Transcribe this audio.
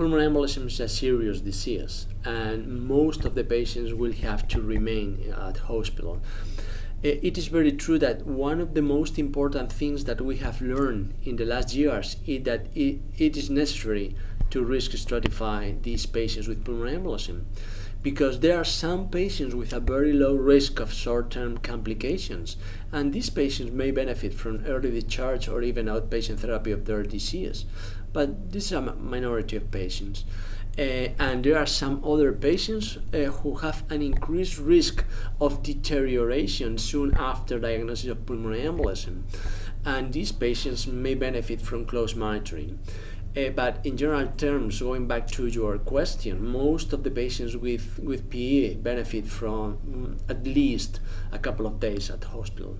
pulmonary embolism is a serious disease, and most of the patients will have to remain uh, at hospital. It is very true that one of the most important things that we have learned in the last years is that it, it is necessary to risk stratify these patients with pulmonary embolism because there are some patients with a very low risk of short-term complications and these patients may benefit from early discharge or even outpatient therapy of their disease. But this is a minority of patients. Uh, and there are some other patients uh, who have an increased risk of deterioration soon after diagnosis of pulmonary embolism and these patients may benefit from close monitoring uh, but in general terms, going back to your question, most of the patients with, with PE benefit from mm, at least a couple of days at hospital.